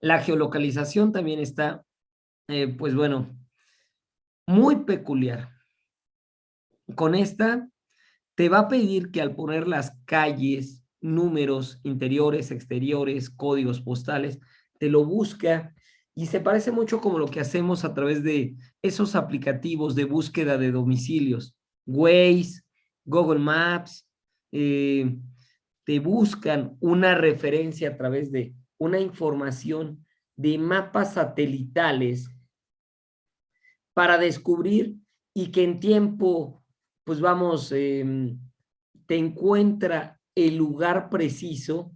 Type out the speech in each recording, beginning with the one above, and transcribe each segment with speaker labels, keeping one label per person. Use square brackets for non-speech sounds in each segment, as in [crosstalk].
Speaker 1: La geolocalización también está, eh, pues bueno, muy peculiar. Con esta, te va a pedir que al poner las calles, números interiores, exteriores, códigos postales, te lo busca y se parece mucho como lo que hacemos a través de esos aplicativos de búsqueda de domicilios. Waze, Google Maps, eh, te buscan una referencia a través de una información de mapas satelitales para descubrir y que en tiempo, pues vamos, em, te encuentra el lugar preciso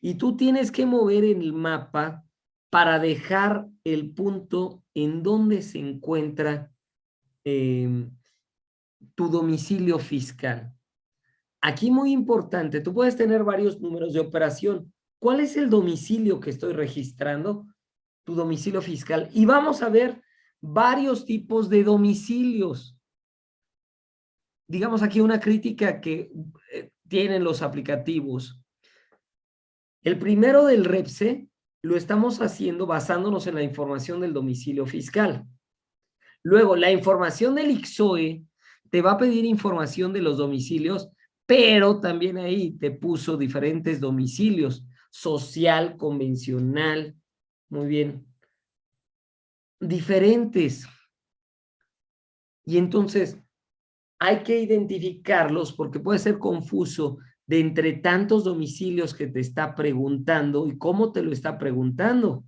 Speaker 1: y tú tienes que mover el mapa para dejar el punto en donde se encuentra em, tu domicilio fiscal. Aquí muy importante, tú puedes tener varios números de operación. ¿Cuál es el domicilio que estoy registrando? Tu domicilio fiscal. Y vamos a ver varios tipos de domicilios. Digamos aquí una crítica que eh, tienen los aplicativos. El primero del REPSE lo estamos haciendo basándonos en la información del domicilio fiscal. Luego, la información del IXOE te va a pedir información de los domicilios, pero también ahí te puso diferentes domicilios, social, convencional, muy bien, diferentes. Y entonces hay que identificarlos porque puede ser confuso de entre tantos domicilios que te está preguntando y cómo te lo está preguntando.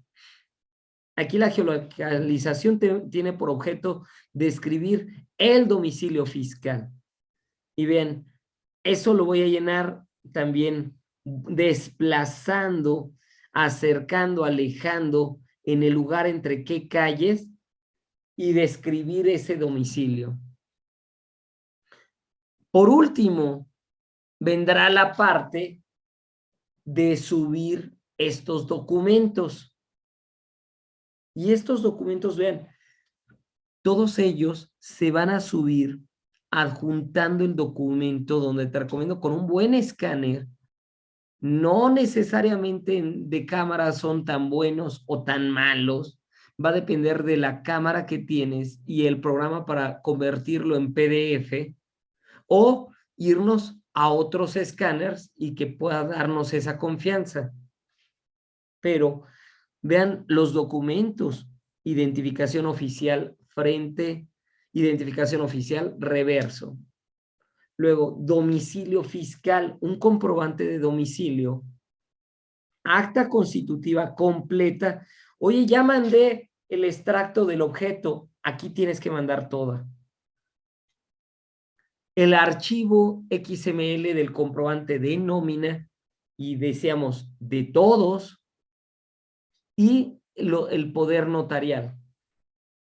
Speaker 1: Aquí la geolocalización tiene por objeto describir el domicilio fiscal. Y bien, eso lo voy a llenar también desplazando, acercando, alejando en el lugar entre qué calles y describir ese domicilio. Por último, vendrá la parte de subir estos documentos. Y estos documentos, vean, todos ellos se van a subir adjuntando el documento donde te recomiendo con un buen escáner. No necesariamente de cámara son tan buenos o tan malos. Va a depender de la cámara que tienes y el programa para convertirlo en PDF o irnos a otros escáneres y que pueda darnos esa confianza. Pero vean los documentos, identificación oficial frente, identificación oficial reverso. Luego, domicilio fiscal, un comprobante de domicilio, acta constitutiva completa. Oye, ya mandé el extracto del objeto, aquí tienes que mandar toda el archivo XML del comprobante de nómina y decíamos de todos y el poder notarial.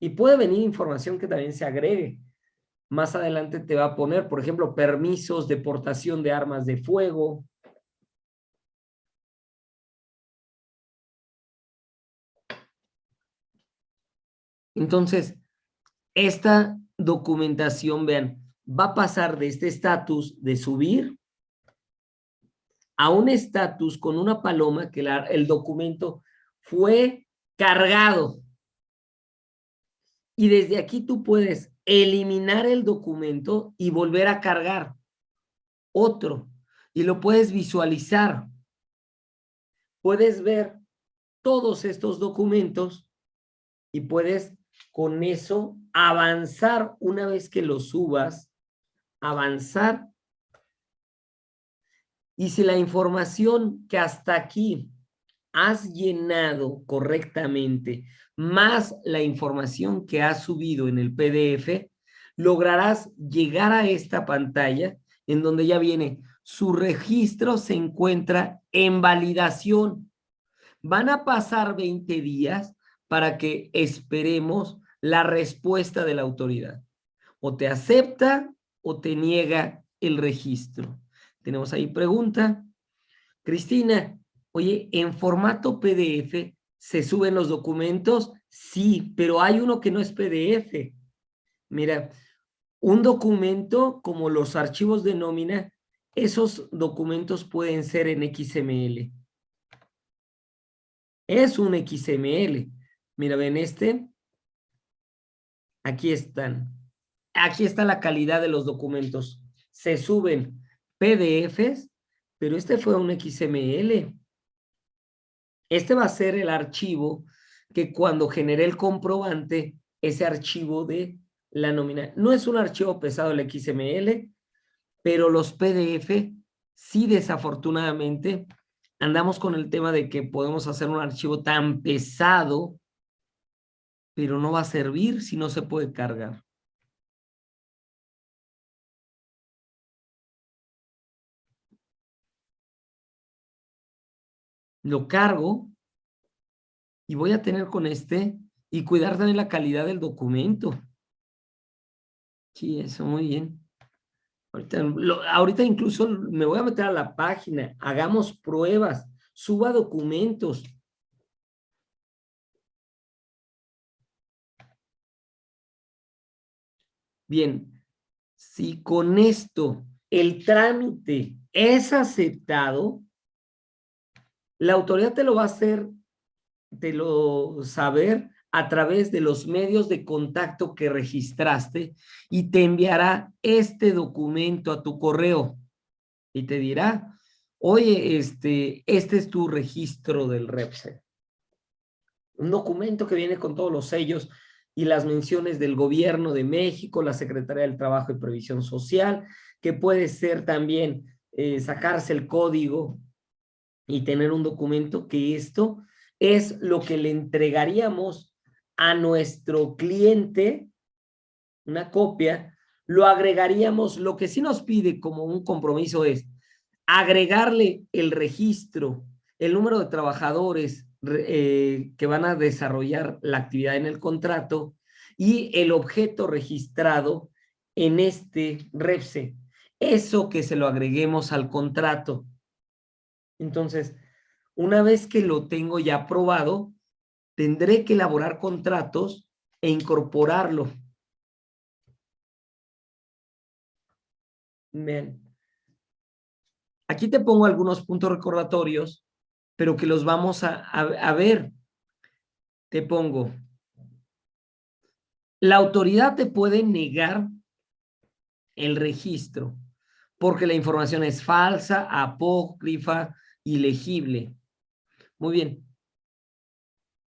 Speaker 1: Y puede venir información que también se agregue. Más adelante te va a poner, por ejemplo, permisos de portación de armas de fuego. Entonces, esta documentación, vean, va a pasar de este estatus de subir a un estatus con una paloma que el documento fue cargado. Y desde aquí tú puedes eliminar el documento y volver a cargar otro. Y lo puedes visualizar. Puedes ver todos estos documentos y puedes con eso avanzar una vez que los subas avanzar. Y si la información que hasta aquí has llenado correctamente, más la información que has subido en el PDF, lograrás llegar a esta pantalla en donde ya viene su registro se encuentra en validación. Van a pasar 20 días para que esperemos la respuesta de la autoridad. O te acepta o te niega el registro. Tenemos ahí pregunta. Cristina, oye, ¿en formato PDF se suben los documentos? Sí, pero hay uno que no es PDF. Mira, un documento como los archivos de nómina, esos documentos pueden ser en XML. Es un XML. Mira, ven este. Aquí están. Aquí está la calidad de los documentos. Se suben PDFs, pero este fue un XML. Este va a ser el archivo que cuando genere el comprobante, ese archivo de la nómina. No es un archivo pesado el XML, pero los PDF sí desafortunadamente andamos con el tema de que podemos hacer un archivo tan pesado, pero no va a servir si no se puede cargar. Lo cargo y voy a tener con este y cuidar también la calidad del documento. Sí, eso muy bien. Ahorita, incluso me voy a meter a la página, hagamos pruebas, suba documentos. Bien, si con esto el trámite es aceptado, la autoridad te lo va a hacer, te lo saber a través de los medios de contacto que registraste y te enviará este documento a tu correo y te dirá, oye, este, este es tu registro del REPSE. Un documento que viene con todos los sellos y las menciones del gobierno de México, la Secretaría del Trabajo y Previsión Social, que puede ser también eh, sacarse el código y tener un documento que esto es lo que le entregaríamos a nuestro cliente una copia, lo agregaríamos, lo que sí nos pide como un compromiso es agregarle el registro, el número de trabajadores eh, que van a desarrollar la actividad en el contrato y el objeto registrado en este REPSE. Eso que se lo agreguemos al contrato. Entonces, una vez que lo tengo ya aprobado, tendré que elaborar contratos e incorporarlo. Bien. Aquí te pongo algunos puntos recordatorios, pero que los vamos a, a ver. Te pongo. La autoridad te puede negar el registro porque la información es falsa, apócrifa, ilegible. Muy bien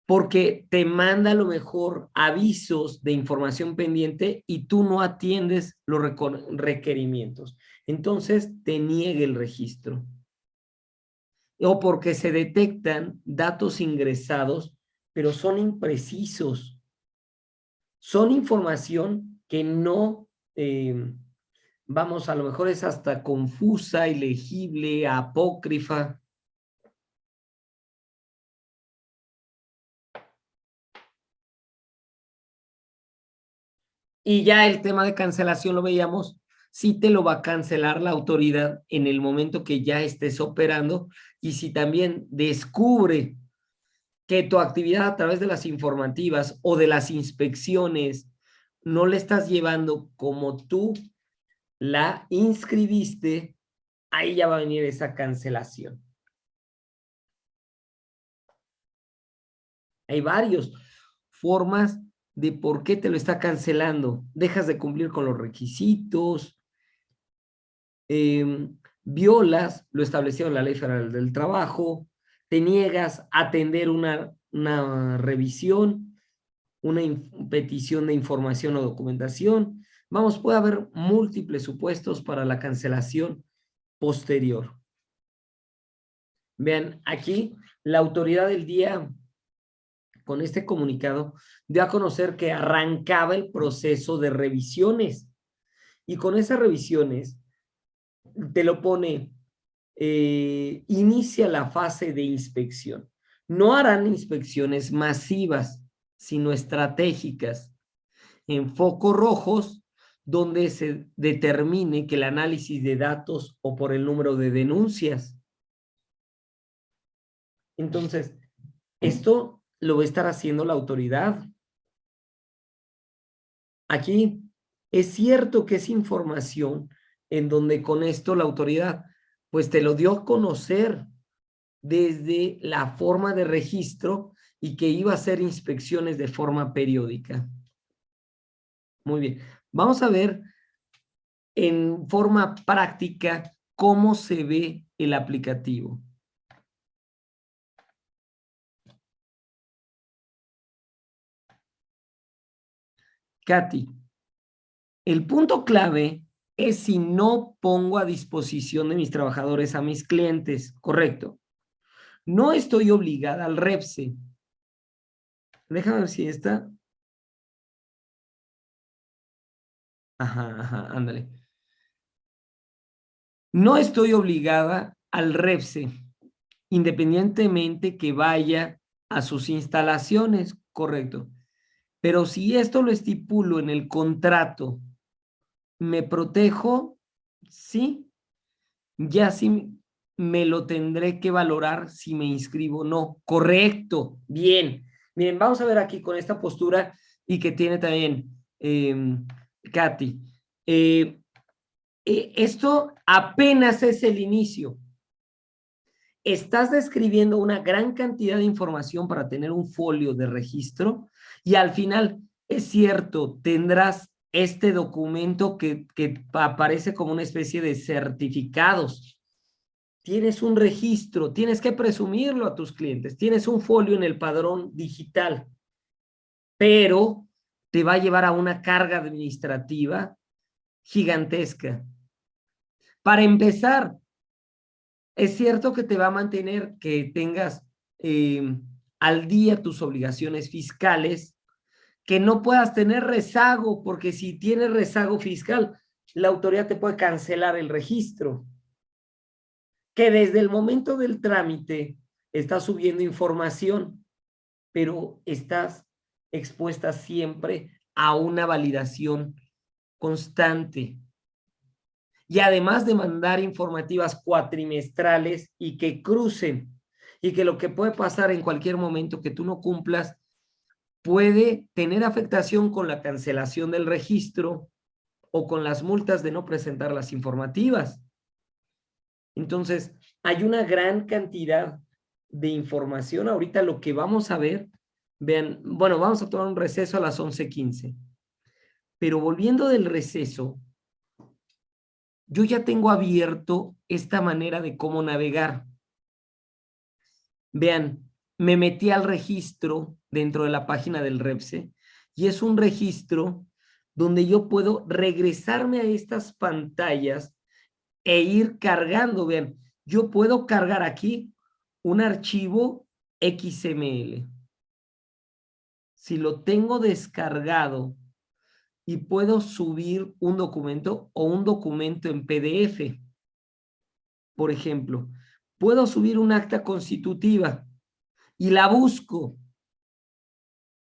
Speaker 1: porque te manda a lo mejor avisos de información pendiente y tú no atiendes los requerimientos. Entonces te niegue el registro. O porque se detectan datos ingresados, pero son imprecisos. Son información que no, eh, vamos, a lo mejor es hasta confusa, ilegible, apócrifa. Y ya el tema de cancelación lo veíamos, si te lo va a cancelar la autoridad en el momento que ya estés operando y si también descubre que tu actividad a través de las informativas o de las inspecciones no le estás llevando como tú la inscribiste, ahí ya va a venir esa cancelación. Hay varios formas de por qué te lo está cancelando. Dejas de cumplir con los requisitos, em, violas lo establecido en la Ley Federal del Trabajo, te niegas a atender una, una revisión, una petición de información o documentación. Vamos, puede haber múltiples supuestos para la cancelación posterior. Vean, aquí la autoridad del día con este comunicado dio a conocer que arrancaba el proceso de revisiones. Y con esas revisiones te lo pone, eh, inicia la fase de inspección. No harán inspecciones masivas, sino estratégicas, en focos rojos, donde se determine que el análisis de datos o por el número de denuncias. Entonces, esto lo va a estar haciendo la autoridad. Aquí es cierto que es información en donde con esto la autoridad pues te lo dio a conocer desde la forma de registro y que iba a hacer inspecciones de forma periódica. Muy bien. Vamos a ver en forma práctica cómo se ve el aplicativo. Katy, el punto clave es si no pongo a disposición de mis trabajadores a mis clientes, correcto. No estoy obligada al REPSE. Déjame ver si está. Ajá, ajá, ándale. No estoy obligada al REPSE, independientemente que vaya a sus instalaciones, correcto. Pero si esto lo estipulo en el contrato, ¿me protejo? Sí. Ya sí me lo tendré que valorar si me inscribo o no. Correcto. Bien. Bien, vamos a ver aquí con esta postura y que tiene también eh, Katy. Eh, eh, esto apenas es el inicio. Estás describiendo una gran cantidad de información para tener un folio de registro y al final, es cierto, tendrás este documento que, que aparece como una especie de certificados. Tienes un registro, tienes que presumirlo a tus clientes, tienes un folio en el padrón digital, pero te va a llevar a una carga administrativa gigantesca. Para empezar, es cierto que te va a mantener que tengas eh, al día tus obligaciones fiscales, que no puedas tener rezago, porque si tienes rezago fiscal, la autoridad te puede cancelar el registro. Que desde el momento del trámite estás subiendo información, pero estás expuesta siempre a una validación constante. Y además de mandar informativas cuatrimestrales y que crucen y que lo que puede pasar en cualquier momento que tú no cumplas puede tener afectación con la cancelación del registro o con las multas de no presentar las informativas. Entonces, hay una gran cantidad de información. Ahorita lo que vamos a ver, vean, bueno, vamos a tomar un receso a las 11.15. Pero volviendo del receso, yo ya tengo abierto esta manera de cómo navegar. Vean, me metí al registro dentro de la página del REPSE y es un registro donde yo puedo regresarme a estas pantallas e ir cargando. Vean, yo puedo cargar aquí un archivo XML. Si lo tengo descargado y puedo subir un documento o un documento en PDF. Por ejemplo, puedo subir un acta constitutiva y la busco.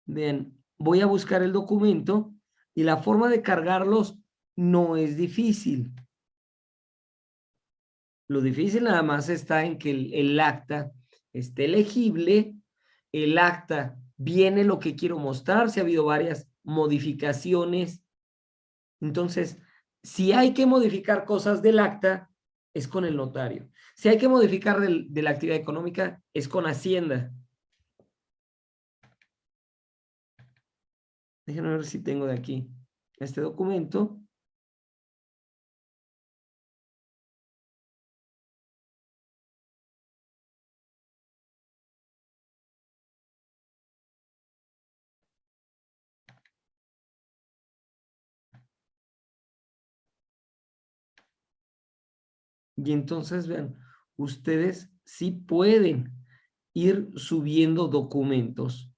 Speaker 1: Bien, voy a buscar el documento y la forma de cargarlos no es difícil. Lo difícil nada más está en que el, acta esté legible, el acta viene lo que quiero mostrar, si ha habido varias modificaciones. Entonces, si hay que modificar cosas del acta, es con el notario. Si hay que modificar de la actividad económica, es con Hacienda. Déjenme ver si tengo de aquí este documento. Y entonces, vean, ustedes sí pueden ir subiendo documentos.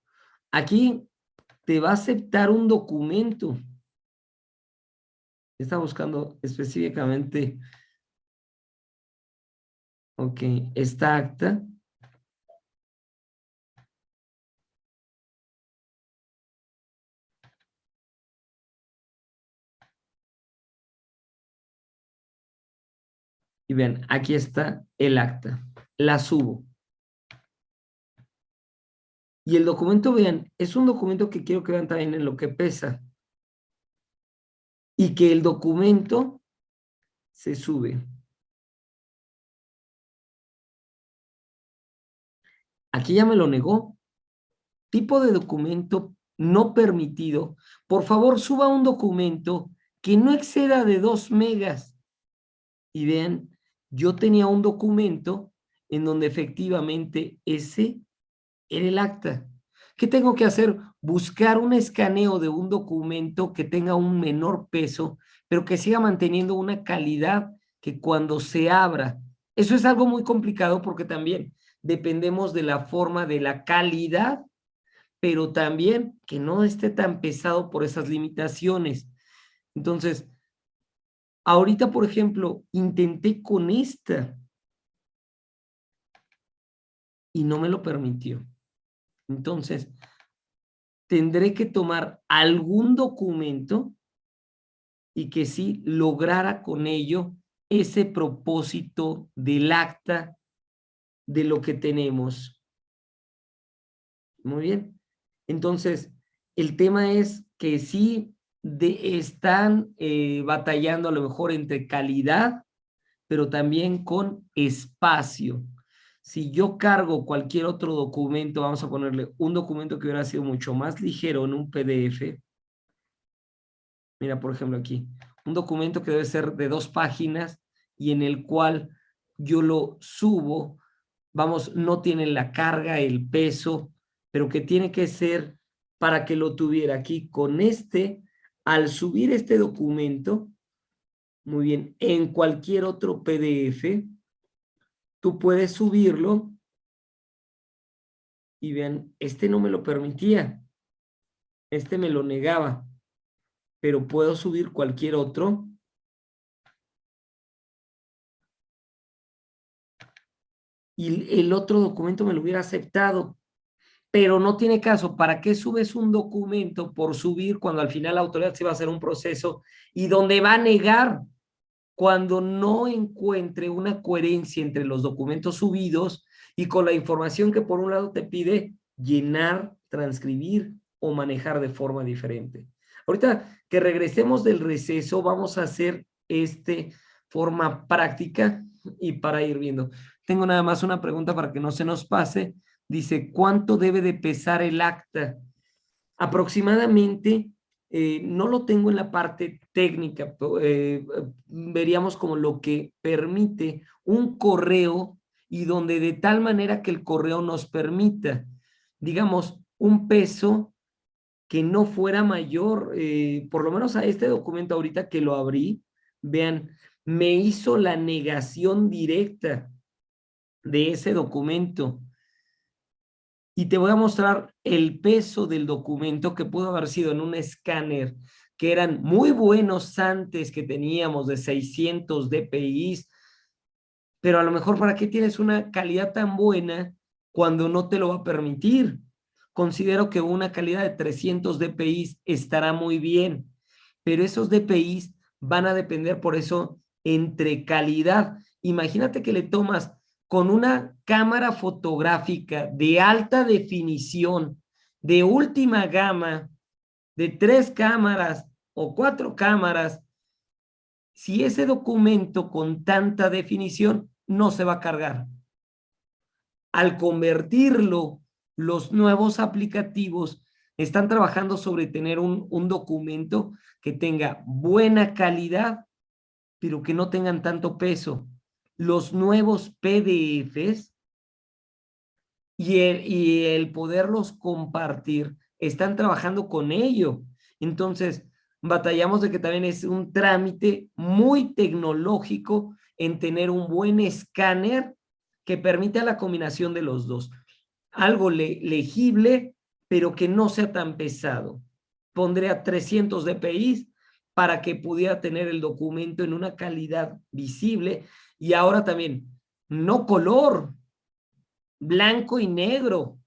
Speaker 1: Aquí te va a aceptar un documento. Está buscando específicamente, ok, esta acta. Y ven, aquí está el acta. La subo. Y el documento, vean, es un documento que quiero que vean también en lo que pesa. Y que el documento se sube. Aquí ya me lo negó. Tipo de documento no permitido. Por favor, suba un documento que no exceda de 2 megas. Y vean, yo tenía un documento en donde efectivamente ese era el acta. ¿Qué tengo que hacer? Buscar un escaneo de un documento que tenga un menor peso, pero que siga manteniendo una calidad que cuando se abra. Eso es algo muy complicado porque también dependemos de la forma, de la calidad, pero también que no esté tan pesado por esas limitaciones. Entonces, ahorita, por ejemplo, intenté con esta y no me lo permitió. Entonces, tendré que tomar algún documento y que sí lograra con ello ese propósito del acta de lo que tenemos. Muy bien. Entonces, el tema es que sí de, están eh, batallando a lo mejor entre calidad, pero también con espacio. Si yo cargo cualquier otro documento, vamos a ponerle un documento que hubiera sido mucho más ligero en un PDF. Mira, por ejemplo, aquí. Un documento que debe ser de dos páginas y en el cual yo lo subo. Vamos, no tiene la carga, el peso, pero que tiene que ser para que lo tuviera aquí con este al subir este documento, muy bien, en cualquier otro PDF, tú puedes subirlo y vean, este no me lo permitía, este me lo negaba, pero puedo subir cualquier otro. Y el otro documento me lo hubiera aceptado pero no tiene caso. ¿Para qué subes un documento por subir cuando al final la autoridad se va a hacer un proceso y donde va a negar cuando no encuentre una coherencia entre los documentos subidos y con la información que por un lado te pide llenar, transcribir o manejar de forma diferente? Ahorita que regresemos del receso, vamos a hacer este forma práctica y para ir viendo. Tengo nada más una pregunta para que no se nos pase dice, ¿cuánto debe de pesar el acta? Aproximadamente, eh, no lo tengo en la parte técnica, eh, veríamos como lo que permite un correo y donde de tal manera que el correo nos permita, digamos, un peso que no fuera mayor, eh, por lo menos a este documento ahorita que lo abrí, vean, me hizo la negación directa de ese documento y te voy a mostrar el peso del documento que pudo haber sido en un escáner, que eran muy buenos antes que teníamos de 600 dpi, pero a lo mejor ¿para qué tienes una calidad tan buena cuando no te lo va a permitir? Considero que una calidad de 300 dpi estará muy bien, pero esos dpi van a depender por eso entre calidad. Imagínate que le tomas con una cámara fotográfica de alta definición, de última gama, de tres cámaras o cuatro cámaras, si ese documento con tanta definición no se va a cargar. Al convertirlo, los nuevos aplicativos están trabajando sobre tener un, documento que tenga buena calidad, pero que no tengan tanto peso los nuevos PDFs y el, poderlos compartir, están trabajando con ello. Entonces, batallamos de que también es un trámite muy tecnológico en tener un buen escáner que permita la combinación de los dos. Algo legible, pero que no sea tan pesado. Pondré a 300 dpi para que pudiera tener el documento en una calidad visible y ahora también, no color, blanco y negro.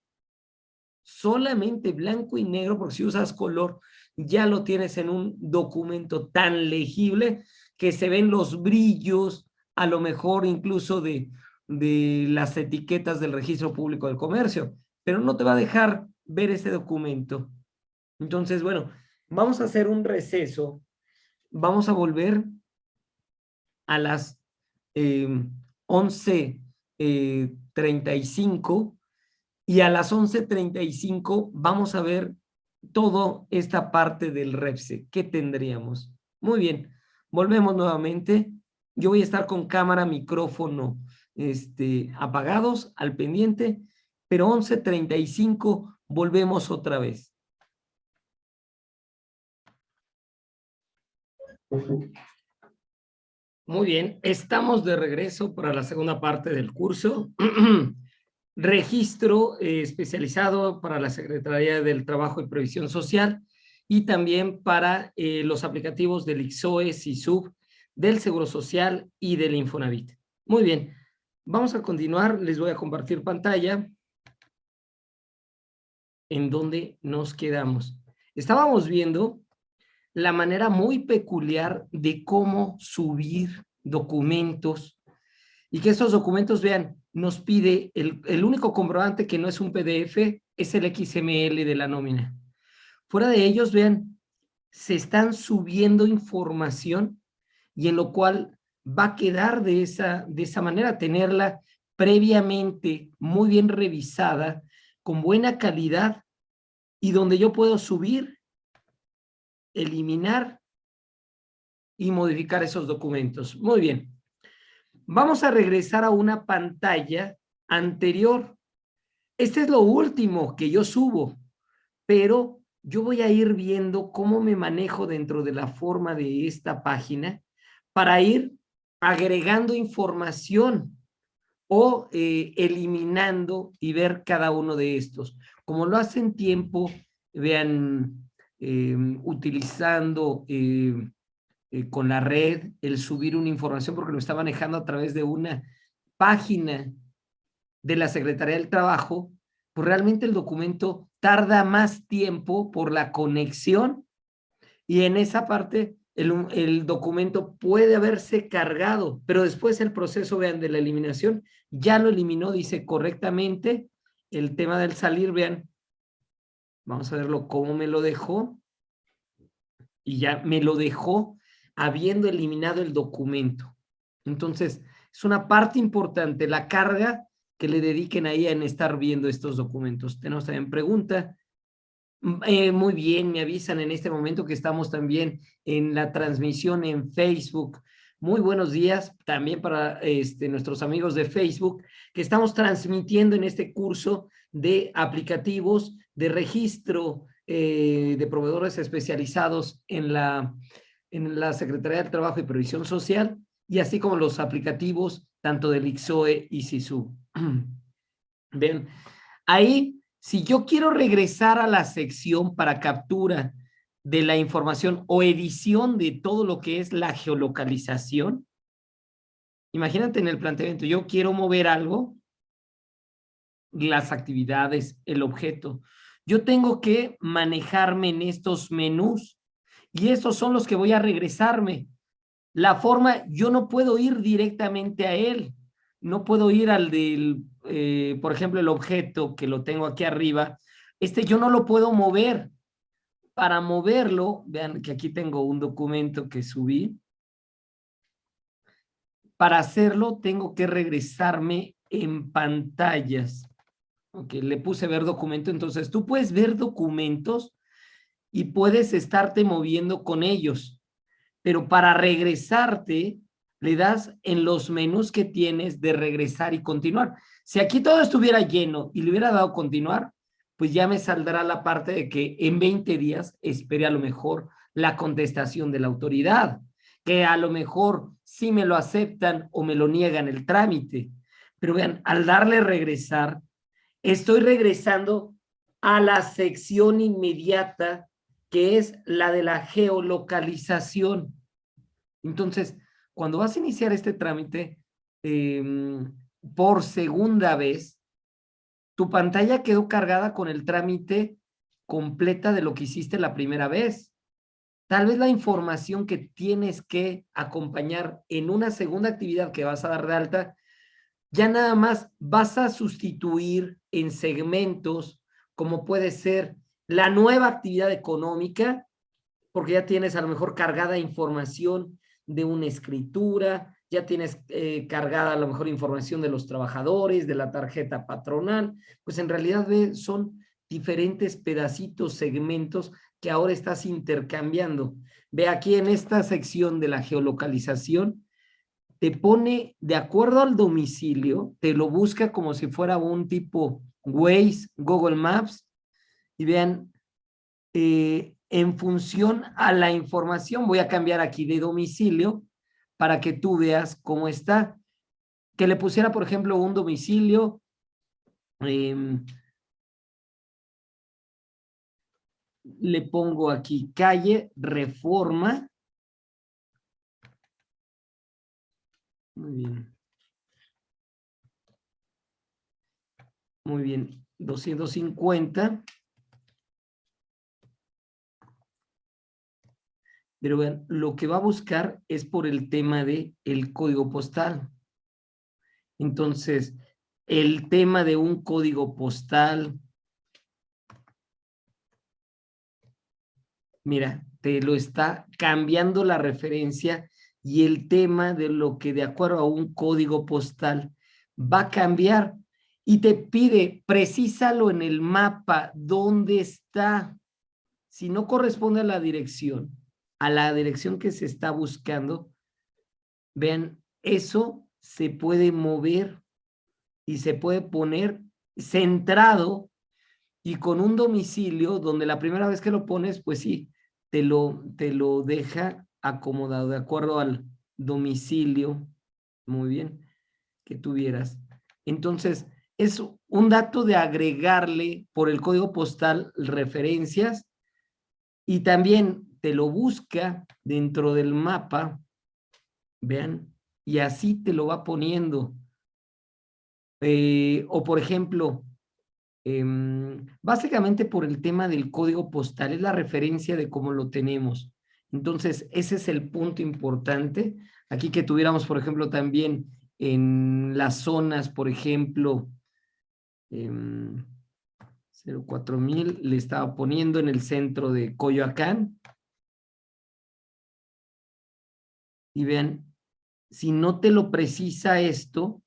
Speaker 1: Solamente blanco y negro, porque si usas color, ya lo tienes en un documento tan legible que se ven los brillos, a lo mejor incluso de, de las etiquetas del registro público del comercio, pero no te va a dejar ver ese documento. Entonces, bueno, vamos a hacer un receso. Vamos a volver a las 11.35 eh, y a las 11.35 vamos a ver toda esta parte del REPSE. ¿Qué tendríamos? Muy bien, volvemos nuevamente. Yo voy a estar con cámara, micrófono este, apagados, al pendiente, pero 11.35 volvemos otra vez. Muy bien, estamos de regreso para la segunda parte del curso. [clears throat] Registro eh, especializado para la Secretaría del Trabajo y Previsión Social y también para eh, los aplicativos del IXOE, SISUB, del Seguro Social y del Infonavit. Muy bien, vamos a continuar. Les voy a compartir pantalla en donde nos quedamos. Estábamos viendo la manera muy peculiar de cómo subir documentos y que esos documentos, vean, nos pide el, el único comprobante que no es un PDF, es el XML de la nómina. Fuera de ellos, vean, se están subiendo información y en lo cual va a quedar de esa, de esa manera, tenerla previamente muy bien revisada, con buena calidad y donde yo puedo subir eliminar y modificar esos documentos. Muy bien. Vamos a regresar a una pantalla anterior. Este es lo último que yo subo, pero yo voy a ir viendo cómo me manejo dentro de la forma de esta página para ir agregando información o eh, eliminando y ver cada uno de estos. Como lo hacen tiempo, vean, Em, utilizando em, eh, con la red el subir una información porque lo está manejando a través de una página de la Secretaría del Trabajo, pues realmente el documento tarda más tiempo por la conexión y en esa parte el, el, documento puede haberse cargado, pero después el proceso, vean, de la eliminación, ya lo eliminó, dice correctamente, el tema del salir, vean, Vamos a verlo cómo me lo dejó. Y ya me lo dejó habiendo eliminado el documento. Entonces, es una parte importante, la carga que le dediquen ahí en estar viendo estos documentos. Tenemos también pregunta. Mm, eh, muy bien, me avisan en este momento que estamos también en la transmisión en Facebook. Muy buenos días también para este, nuestros amigos de Facebook, que estamos transmitiendo en este curso de aplicativos de registro eh, de proveedores especializados en la, en la Secretaría del Trabajo y Previsión Social, y así como los aplicativos tanto del IXOE y SISU. [clears throat] Ven, ahí, si yo quiero regresar a la sección para captura de la información o edición de todo lo que es la geolocalización, imagínate en el planteamiento, yo quiero mover algo, las actividades, el objeto, yo tengo que manejarme en estos menús y esos son los que voy a regresarme. La forma, yo no puedo ir directamente a él, no puedo ir al del, eh, por ejemplo, el objeto que lo tengo aquí arriba, este yo no lo puedo mover. Para moverlo, vean que aquí tengo un documento que subí. Para hacerlo tengo que regresarme en pantallas. Ok, le puse ver documento, entonces tú puedes ver documentos y puedes estarte moviendo con ellos, pero para regresarte le das en los menús que tienes de regresar y continuar. Si aquí todo estuviera lleno y le hubiera dado continuar, pues ya me saldrá la parte de que en 20 días espere a lo mejor la contestación de la autoridad, que a lo mejor sí me lo aceptan o me lo niegan el trámite. Pero vean, al darle regresar, estoy regresando a la sección inmediata que es la de la geolocalización. Entonces, cuando vas a iniciar este trámite em, por segunda vez, tu pantalla quedó cargada con el trámite completa de lo que hiciste la primera vez. Tal vez la información que tienes que acompañar en una segunda actividad que vas a dar de alta ya nada más vas a sustituir en segmentos como puede ser la nueva actividad económica, porque ya tienes a lo mejor cargada información de una escritura, ya tienes eh, cargada a lo mejor información de los trabajadores, de la tarjeta patronal, pues en realidad son diferentes pedacitos, segmentos que ahora estás intercambiando. Ve aquí en esta sección de la geolocalización, te pone de acuerdo al domicilio, te lo busca como si fuera un tipo Waze, Google Maps, y vean, eh, en función a la información, voy a cambiar aquí de domicilio para que tú veas cómo está. Que le pusiera, por ejemplo, un domicilio, em, le pongo aquí calle Reforma. Muy bien. Muy bien, 250. Pero vean, lo que va a buscar es por el tema de el código postal. Entonces, el tema de un código postal, mira, te lo está cambiando la referencia y el tema de lo que de acuerdo a un código postal va a cambiar y te pide, precísalo en el mapa, ¿dónde está? Si no corresponde a la dirección, a la dirección que se está buscando, vean, eso se puede mover y se puede poner centrado y con un domicilio donde la primera vez que lo pones, pues sí, te lo, te lo deja acomodado de acuerdo al domicilio, muy bien, que tuvieras. Entonces, es un dato de agregarle por el código postal referencias y también te lo busca dentro del mapa, vean, y así te lo va poniendo. Eh, o por ejemplo, em, básicamente por el tema del código postal, es la referencia de cómo lo tenemos. Entonces, ese es el punto importante. Aquí que tuviéramos, por ejemplo, también en las zonas, por ejemplo, eh, 04000 le estaba poniendo en el centro de Coyoacán, y vean, si no te lo precisa esto,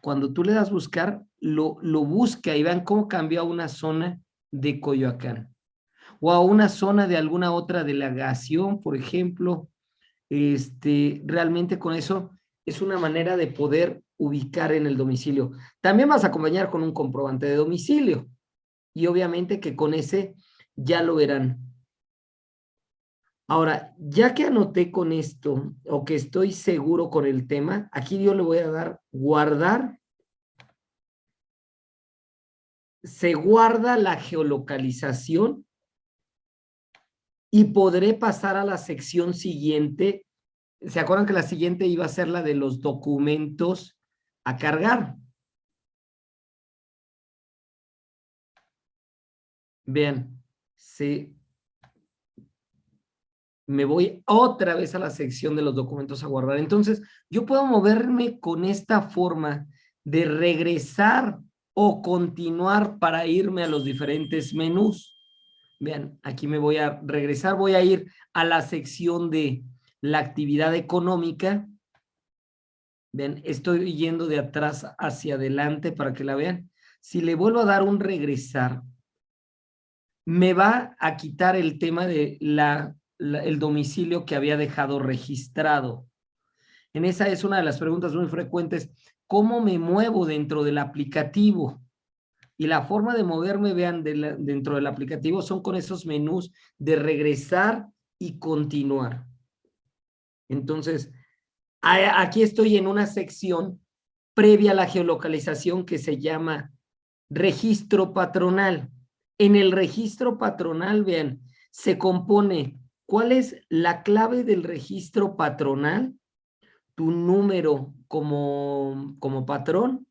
Speaker 1: cuando tú le das buscar, lo, lo busca y vean cómo cambió a una zona de Coyoacán o a una zona de alguna otra delegación, por ejemplo, este, realmente con eso es una manera de poder ubicar en el domicilio. También vas a acompañar con un comprobante de domicilio y obviamente que con ese ya lo verán. Ahora, ya que anoté con esto o que estoy seguro con el tema, aquí yo le voy a dar guardar. Se guarda la geolocalización y podré pasar a la sección siguiente. ¿Se acuerdan que la siguiente iba a ser la de los documentos a cargar? Vean, se me voy otra vez a la sección de los documentos a guardar. Entonces, yo puedo moverme con esta forma de regresar o continuar para irme a los diferentes menús. Vean, aquí me voy a regresar, voy a ir a la sección de la actividad económica. Vean, estoy yendo de atrás hacia adelante para que la vean. Si le vuelvo a dar un regresar, me va a quitar el tema de la el domicilio que había dejado registrado. En esa es una de las preguntas muy frecuentes. ¿Cómo me muevo dentro del aplicativo? Y la forma de moverme, vean, dentro del aplicativo son con esos menús de regresar y continuar. Entonces, aquí estoy en una sección previa a la geolocalización que se llama registro patronal. En el registro patronal, vean, se compone ¿Cuál es la clave del registro patronal? Tu número como, como patrón,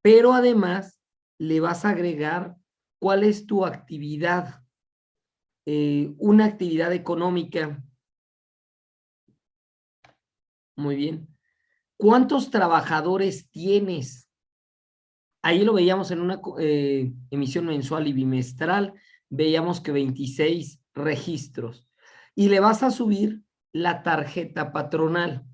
Speaker 1: pero además le vas a agregar cuál es tu actividad, eh, una actividad económica. Muy bien. ¿Cuántos trabajadores tienes? Ahí lo veíamos en una eh, emisión mensual y bimestral, veíamos que 26 registros y le vas a subir la tarjeta patronal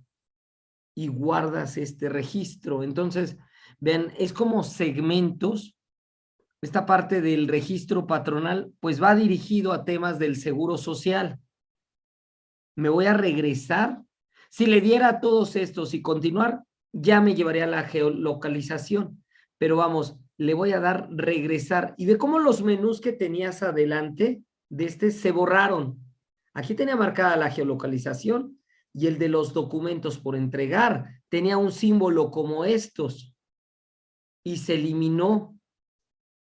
Speaker 1: y guardas este registro. Entonces, vean, es como segmentos. Esta parte del registro patronal, pues va dirigido a temas del seguro social. Me voy a regresar. Si le diera a todos estos y continuar, ya me llevaría a la geolocalización. Pero vamos, le voy a dar regresar. Y ve cómo los menús que tenías adelante de este se borraron. Aquí tenía marcada la geolocalización y el de los documentos por entregar tenía un símbolo como estos y se eliminó.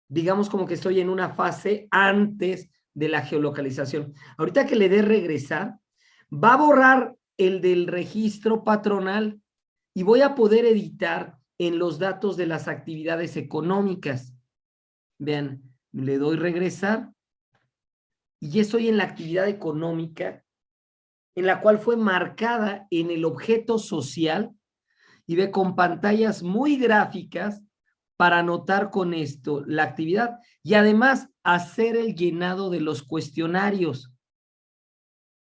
Speaker 1: Digamos como que estoy en una fase antes de la geolocalización. Ahorita que le dé regresar, va a borrar el del registro patronal y voy a poder editar en los datos de las actividades económicas. Vean, le doy regresar y ya estoy en la actividad económica en la cual fue marcada en el objeto social y ve con pantallas muy gráficas para anotar con esto la actividad y además hacer el llenado de los cuestionarios.